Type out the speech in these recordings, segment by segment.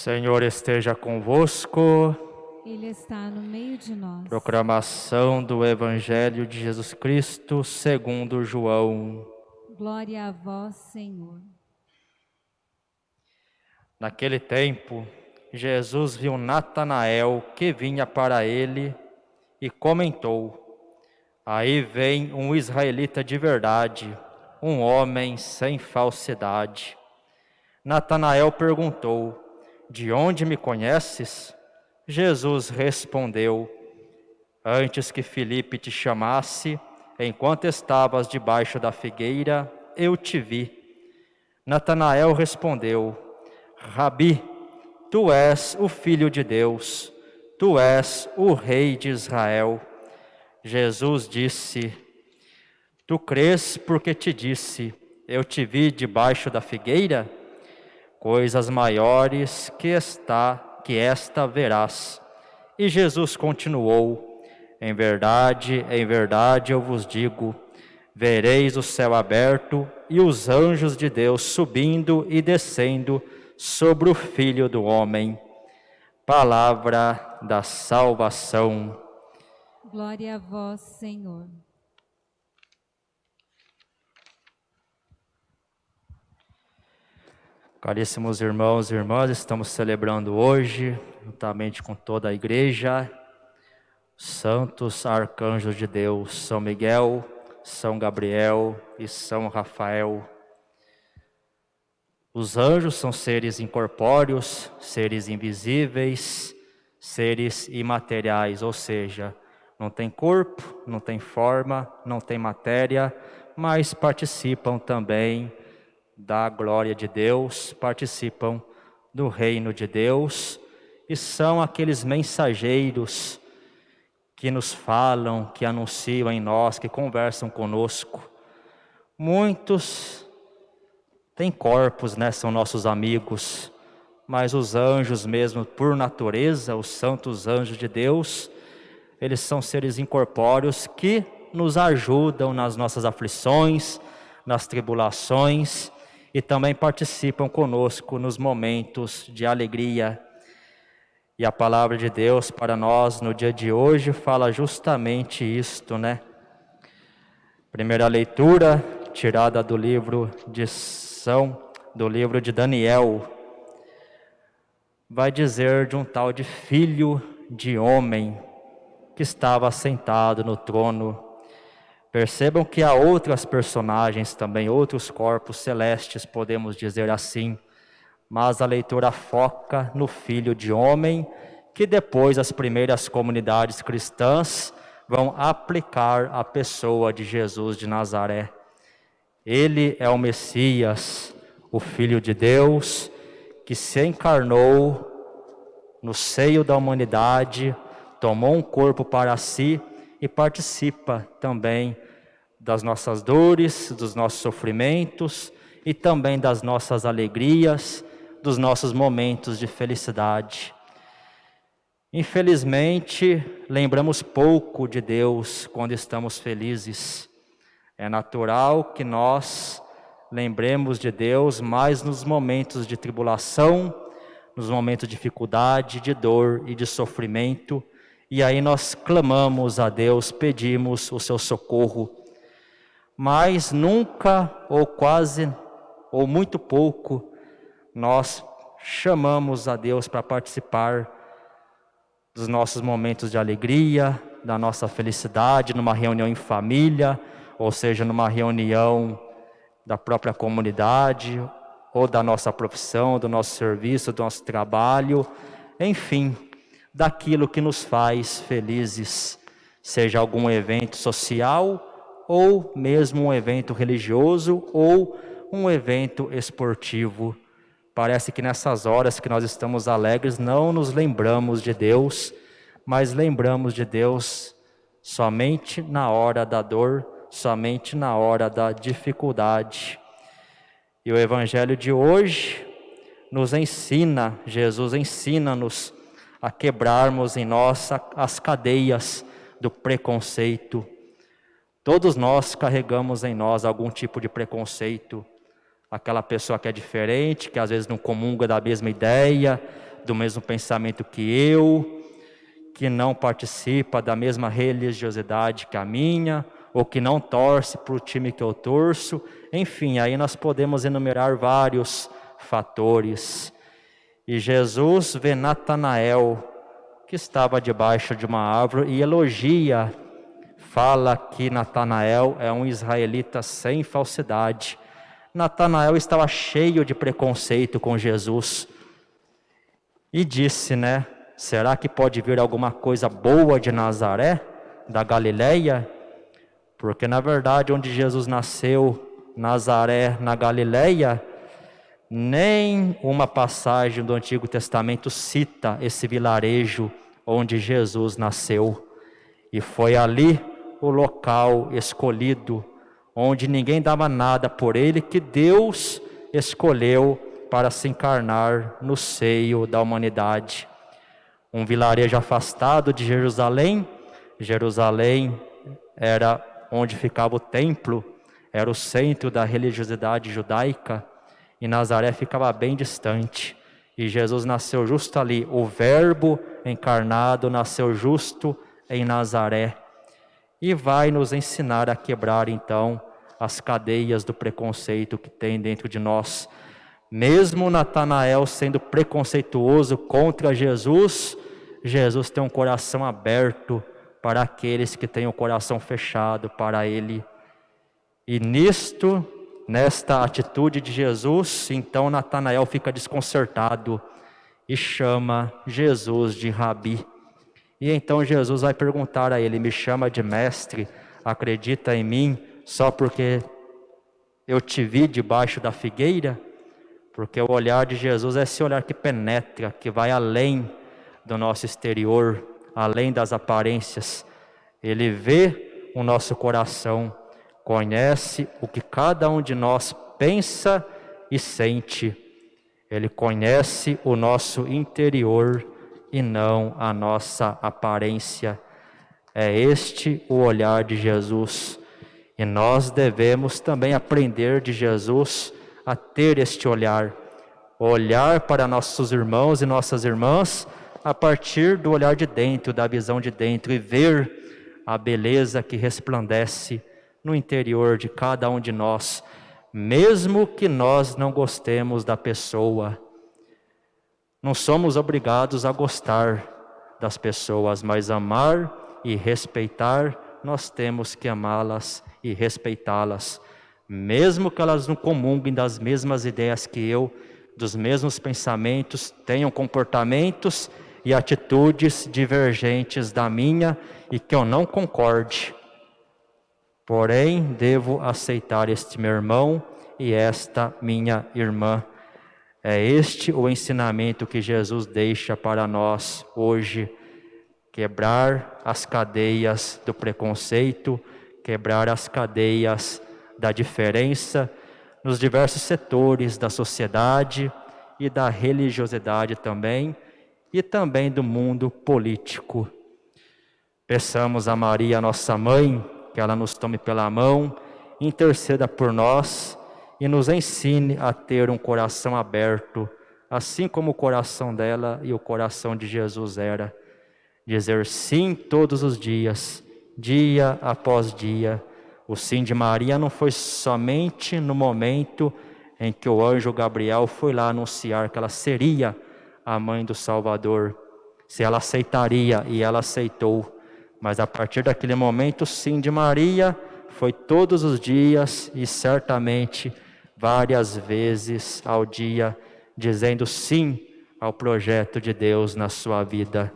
Senhor esteja convosco. Ele está no meio de nós. Proclamação do Evangelho de Jesus Cristo, segundo João. Glória a vós, Senhor. Naquele tempo, Jesus viu Natanael que vinha para ele e comentou: Aí vem um israelita de verdade, um homem sem falsidade. Natanael perguntou: De onde me conheces? Jesus respondeu: Antes que Filipe te chamasse, enquanto estavas debaixo da figueira, eu te vi. Natanael respondeu: Rabi, tu és o filho de Deus, tu és o rei de Israel. Jesus disse: Tu crês porque te disse: Eu te vi debaixo da figueira? Coisas maiores que está que esta verás. E Jesus continuou: Em verdade, em verdade eu vos digo: vereis o céu aberto e os anjos de Deus subindo e descendo sobre o Filho do Homem. Palavra da salvação. Glória a vós, Senhor. Caríssimos irmãos e irmãs, estamos celebrando hoje, juntamente com toda a igreja, santos arcanjos de Deus, São Miguel, São Gabriel e São Rafael. Os anjos são seres incorpóreos, seres invisíveis, seres imateriais, ou seja, não tem corpo, não tem forma, não tem matéria, mas participam também da glória de Deus, participam do reino de Deus e são aqueles mensageiros que nos falam, que anunciam em nós, que conversam conosco. Muitos têm corpos, né? São nossos amigos, mas os anjos mesmo, por natureza, os santos anjos de Deus, eles são seres incorpóreos que nos ajudam nas nossas aflições, nas tribulações e também participam conosco nos momentos de alegria. E a palavra de Deus para nós no dia de hoje fala justamente isto, né? Primeira leitura tirada do livro de São, do livro de Daniel, vai dizer de um tal de filho de homem que estava sentado no trono Percebam que há outras personagens também, outros corpos celestes, podemos dizer assim, mas a leitura foca no Filho de Homem, que depois as primeiras comunidades cristãs vão aplicar à pessoa de Jesus de Nazaré. Ele é o Messias, o Filho de Deus, que se encarnou no seio da humanidade, tomou um corpo para si e participa também das nossas dores, dos nossos sofrimentos e também das nossas alegrias, dos nossos momentos de felicidade. Infelizmente, lembramos pouco de Deus quando estamos felizes. É natural que nós lembremos de Deus mais nos momentos de tribulação, nos momentos de dificuldade, de dor e de sofrimento, e aí nós clamamos a Deus, pedimos o seu socorro, mas nunca ou quase ou muito pouco nós chamamos a Deus para participar dos nossos momentos de alegria, da nossa felicidade, numa reunião em família, ou seja, numa reunião da própria comunidade, ou da nossa profissão, do nosso serviço, do nosso trabalho, enfim, daquilo que nos faz felizes, seja algum evento social ou mesmo um evento religioso ou um evento esportivo. Parece que nessas horas que nós estamos alegres não nos lembramos de Deus, mas lembramos de Deus somente na hora da dor, somente na hora da dificuldade. E o evangelho de hoje nos ensina, Jesus ensina-nos a quebrarmos em nós as cadeias do preconceito. Todos nós carregamos em nós algum tipo de preconceito. Aquela pessoa que é diferente, que às vezes não comunga da mesma ideia, do mesmo pensamento que eu, que não participa da mesma religiosidade que a minha, ou que não torce para o time que eu torço. Enfim, aí nós podemos enumerar vários fatores. E Jesus vê Natanael, que estava debaixo de uma árvore, e elogia, fala que Natanael é um israelita sem falsidade. Natanael estava cheio de preconceito com Jesus. E disse, né? Será que pode vir alguma coisa boa de Nazaré, da Galileia? Porque na verdade, onde Jesus nasceu, Nazaré, na Galileia, nem uma passagem do Antigo Testamento cita esse vilarejo onde Jesus nasceu. E foi ali o local escolhido, onde ninguém dava nada por ele, que Deus escolheu para se encarnar no seio da humanidade. Um vilarejo afastado de Jerusalém, Jerusalém era onde ficava o templo, era o centro da religiosidade judaica e Nazaré ficava bem distante. E Jesus nasceu justo ali. O Verbo encarnado nasceu justo em Nazaré. E vai nos ensinar a quebrar então as cadeias do preconceito que tem dentro de nós. Mesmo Natanael sendo preconceituoso contra Jesus, Jesus tem um coração aberto para aqueles que têm o coração fechado para Ele. E nisto Nesta atitude de Jesus, então Natanael fica desconcertado e chama Jesus de Rabi. E então Jesus vai perguntar a ele: Me chama de mestre, acredita em mim só porque eu te vi debaixo da figueira? Porque o olhar de Jesus é esse olhar que penetra, que vai além do nosso exterior, além das aparências. Ele vê o nosso coração conhece o que cada um de nós pensa e sente. Ele conhece o nosso interior e não a nossa aparência. É este o olhar de Jesus. E nós devemos também aprender de Jesus a ter este olhar. Olhar para nossos irmãos e nossas irmãs a partir do olhar de dentro, da visão de dentro, e ver a beleza que resplandece no interior de cada um de nós, mesmo que nós não gostemos da pessoa. Não somos obrigados a gostar das pessoas, mas amar e respeitar, nós temos que amá-las e respeitá-las, mesmo que elas não comunguem das mesmas ideias que eu, dos mesmos pensamentos, tenham comportamentos e atitudes divergentes da minha e que eu não concorde. Porém, devo aceitar este meu irmão e esta minha irmã. É este o ensinamento que Jesus deixa para nós hoje: quebrar as cadeias do preconceito, quebrar as cadeias da diferença nos diversos setores da sociedade e da religiosidade também, e também do mundo político. Peçamos a Maria, nossa mãe, que ela nos tome pela mão, interceda por nós e nos ensine a ter um coração aberto, assim como o coração dela e o coração de Jesus era. Dizer sim todos os dias, dia após dia. O sim de Maria não foi somente no momento em que o anjo Gabriel foi lá anunciar que ela seria a mãe do Salvador, se ela aceitaria e ela aceitou mas a partir daquele momento, sim de Maria foi todos os dias e certamente várias vezes ao dia, dizendo sim ao projeto de Deus na sua vida.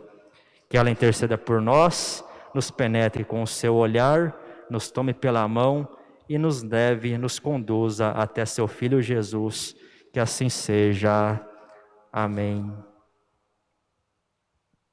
Que ela interceda por nós, nos penetre com o seu olhar, nos tome pela mão e nos leve, nos conduza até seu Filho Jesus. Que assim seja. Amém.